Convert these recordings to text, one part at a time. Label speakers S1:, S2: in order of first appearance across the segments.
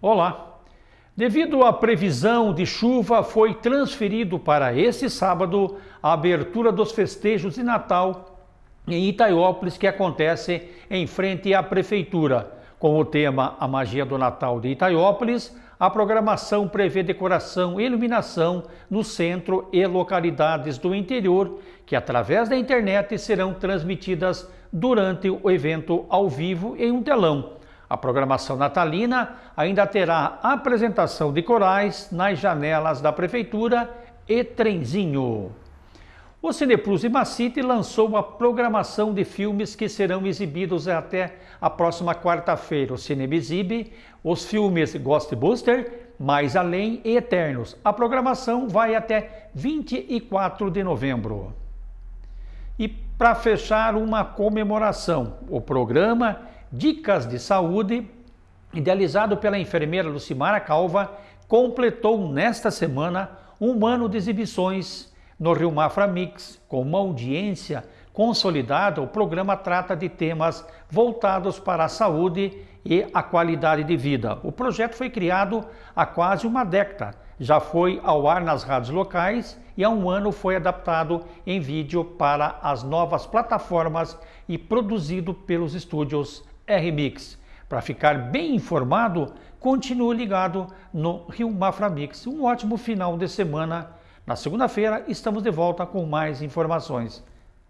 S1: Olá! Devido à previsão de chuva, foi transferido para este sábado a abertura dos festejos de Natal em Itaiópolis, que acontece em frente à Prefeitura. Com o tema A Magia do Natal de Itaiópolis, a programação prevê decoração e iluminação no centro e localidades do interior, que através da internet serão transmitidas durante o evento ao vivo em um telão a programação natalina ainda terá apresentação de corais nas janelas da Prefeitura e trenzinho. O Cineplus Imacite lançou uma programação de filmes que serão exibidos até a próxima quarta-feira. O Cinema exibe os filmes Ghostbuster, Mais Além e Eternos. A programação vai até 24 de novembro. E para fechar uma comemoração, o programa Dicas de Saúde, idealizado pela enfermeira Lucimara Calva, completou nesta semana um ano de exibições no Rio Mafra Mix. Com uma audiência consolidada, o programa trata de temas voltados para a saúde e a qualidade de vida. O projeto foi criado há quase uma década, já foi ao ar nas rádios locais e há um ano foi adaptado em vídeo para as novas plataformas e produzido pelos estúdios RMix. Para ficar bem informado, continue ligado no Rio Mafra Mix. Um ótimo final de semana. Na segunda-feira estamos de volta com mais informações.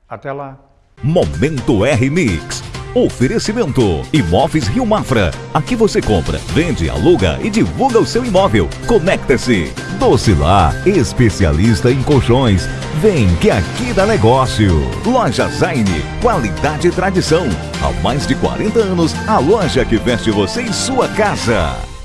S1: Até lá.
S2: Momento R-Mix. Oferecimento Imóveis Rio Mafra. Aqui você compra, vende, aluga e divulga o seu imóvel. Conecta-se. Docilar, especialista em colchões. Vem que aqui dá negócio. Loja Zaine, qualidade e tradição. Há mais de 40 anos, a loja que veste você em sua casa.